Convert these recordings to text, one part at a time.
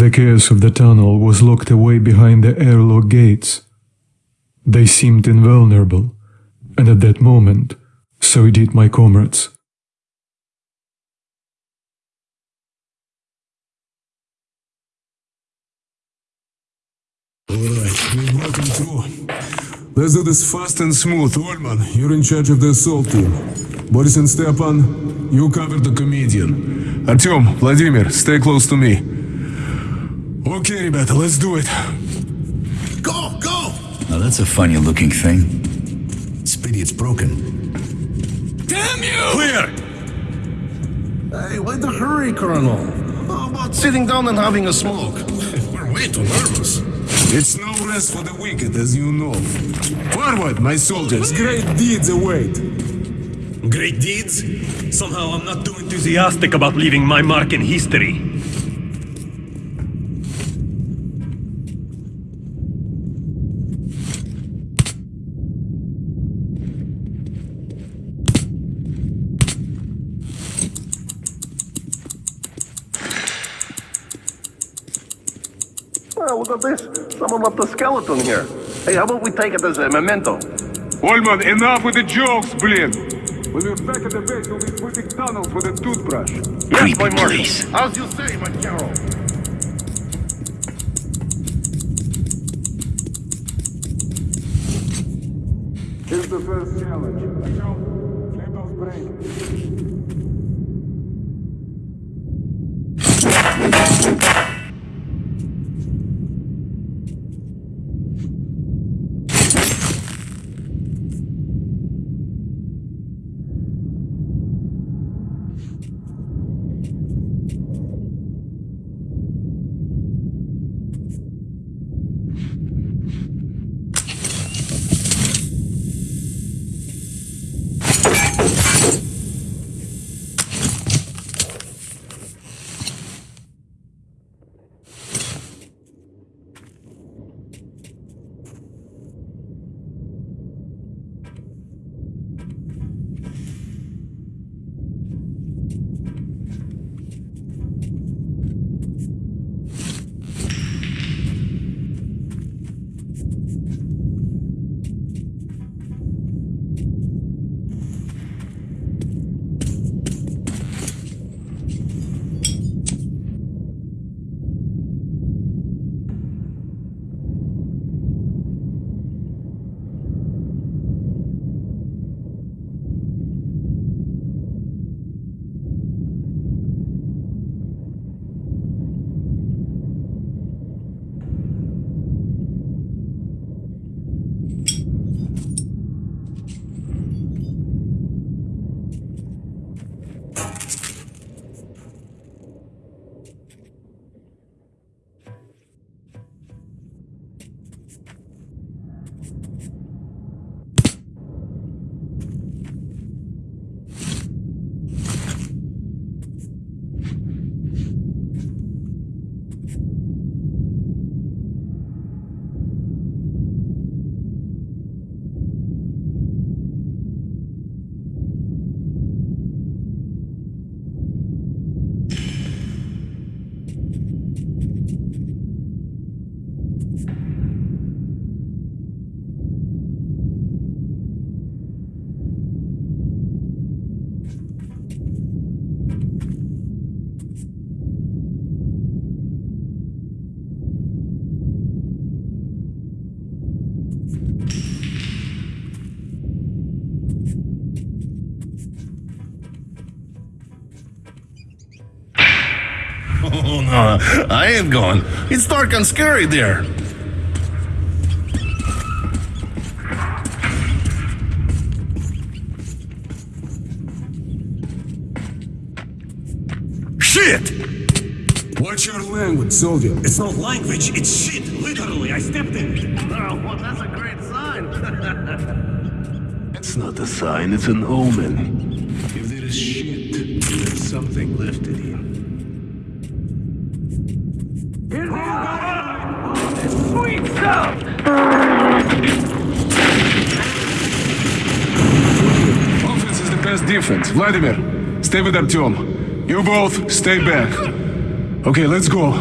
The chaos of the tunnel was locked away behind the airlock gates. They seemed invulnerable, and at that moment, so did my comrades. Alright, through. Let's do this fast and smooth. Ulman, you're in charge of the assault team. Boris and Stepan, you cover the comedian. Artyom, Vladimir, stay close to me. Okay, ребята, let's do it. Go, go! Now that's a funny looking thing. Speedy, it's broken. Damn you! Clear! Hey, why the hurry, Colonel? How about sitting down and having a smoke? We're way too nervous. It's no rest for the wicked, as you know. Forward, my soldiers, great deeds await. Great deeds? Somehow I'm not too enthusiastic about leaving my mark in history. Well, look at this. Someone left a skeleton here. Hey, how about we take it as a memento? Ulman, enough with the jokes, blin! When we're back at the base, we'll be sweeping tunnels with a toothbrush. Yes, Creepy my marshal. place. How's you say, my Carol? Here's the first challenge. Artyom, flip those brakes. Oh, no, I ain't going. It's dark and scary there. Shit! Watch your language, soldier. It's not language, it's shit! Literally, I stepped in it. Oh, well, that's a great sign. It's not a sign, it's an omen. If there is shit, there's something left in here. Here they go! Offense is the best defense. Vladimir, stay with Artyom. You both stay back. Okay, let's go.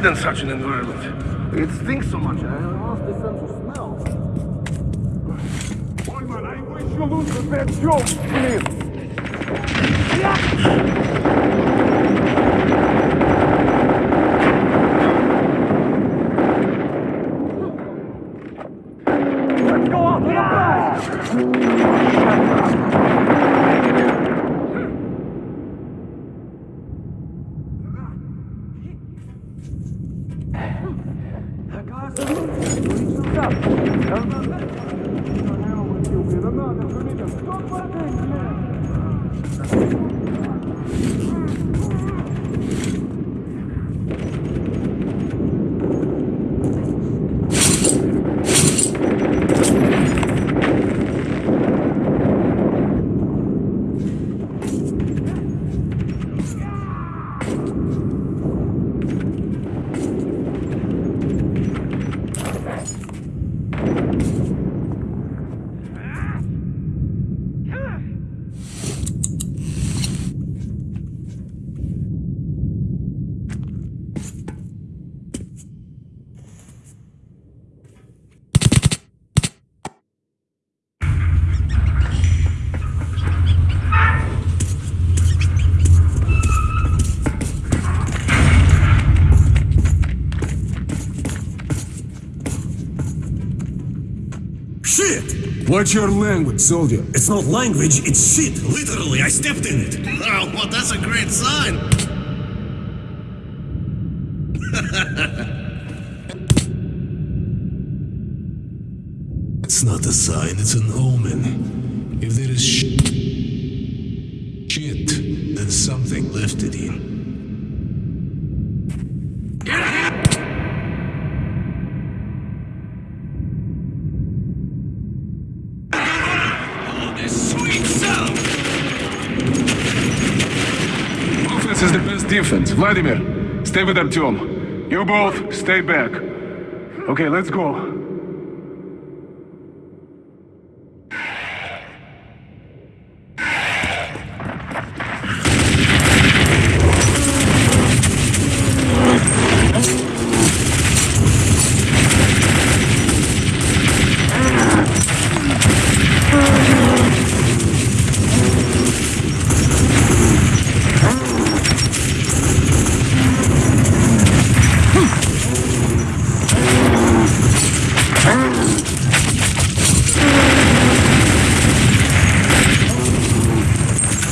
I in such an environment. It stinks so much. I lost the sense of smell. Гранат! Гранат! Гранат! Гранат! Гранат! Гранат! Shit! Watch your language, soldier. It's not language, it's shit! Literally, I stepped in it! Oh, well, that's a great sign. It's not a sign, it's an omen. If there is sh- shit, then something left it in. Defense. Vladimir, stay with Artyom. You both stay back. Okay, let's go.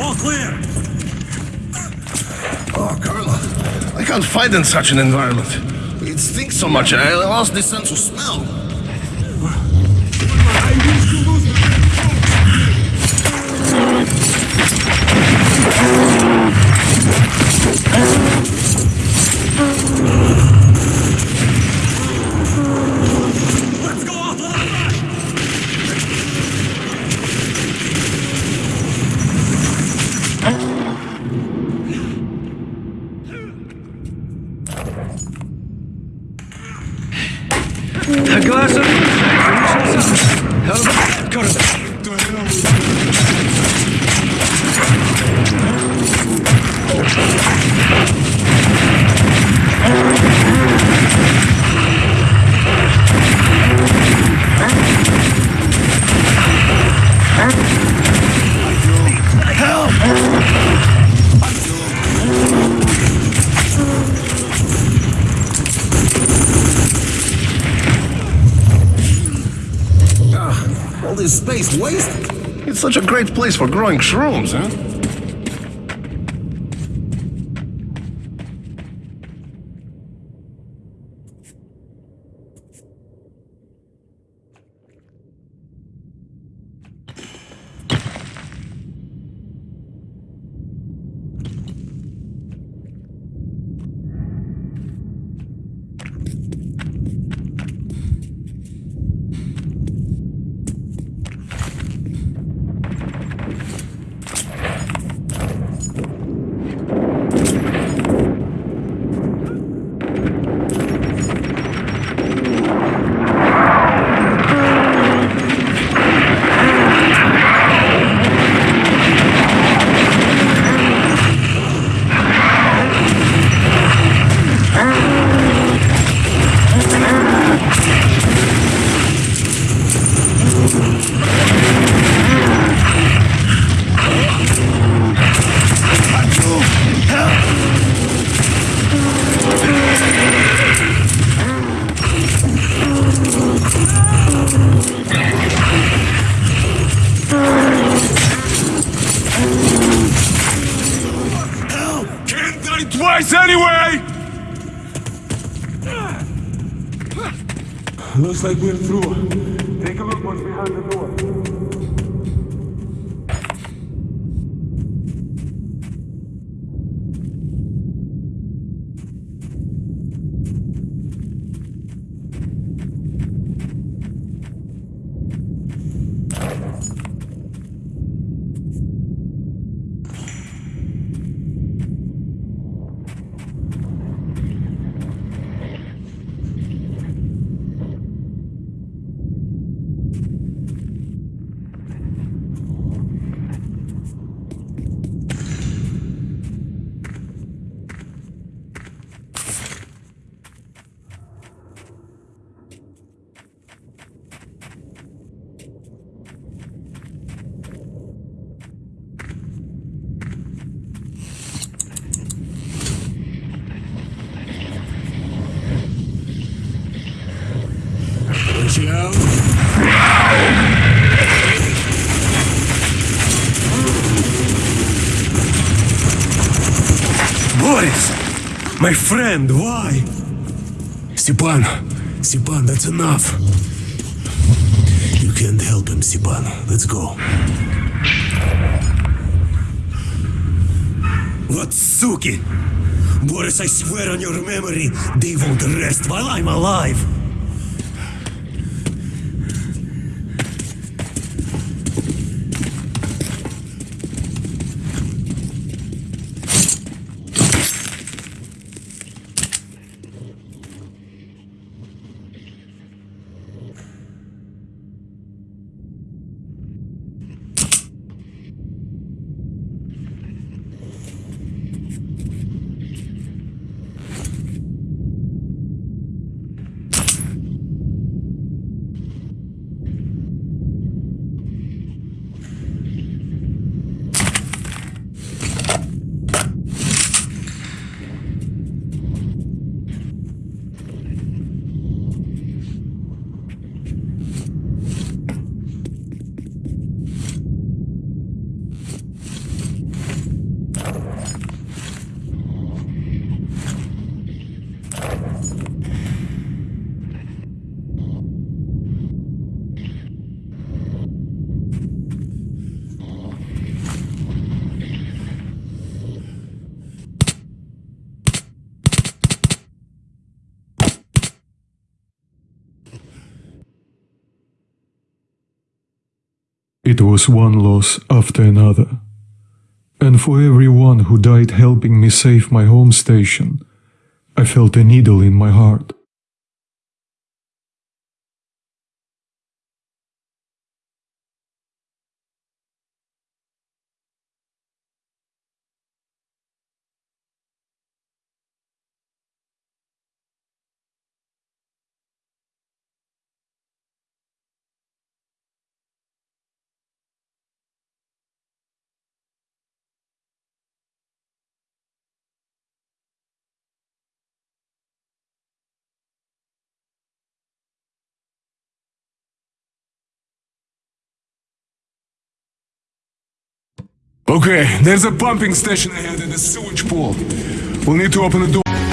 All clear! Oh, Carla, I can't fight in such an environment. It stinks so much. I lost the sense of smell. A glass of... Help, corridor. Place wasted. It's such a great place for growing shrooms, huh? Can't twice anyway! Looks like we're through. Take a look what's behind the door. Watch out. Boris! My friend, why? Stepan, Stepan, that's enough. You can't help him, Stepan. Let's go. What suki? Boris, I swear on your memory, they won't rest while I'm alive. It was one loss after another. And for every one who died helping me save my home station, I felt a needle in my heart. Okay, there's a pumping station ahead and a sewage pole. We'll need to open the door.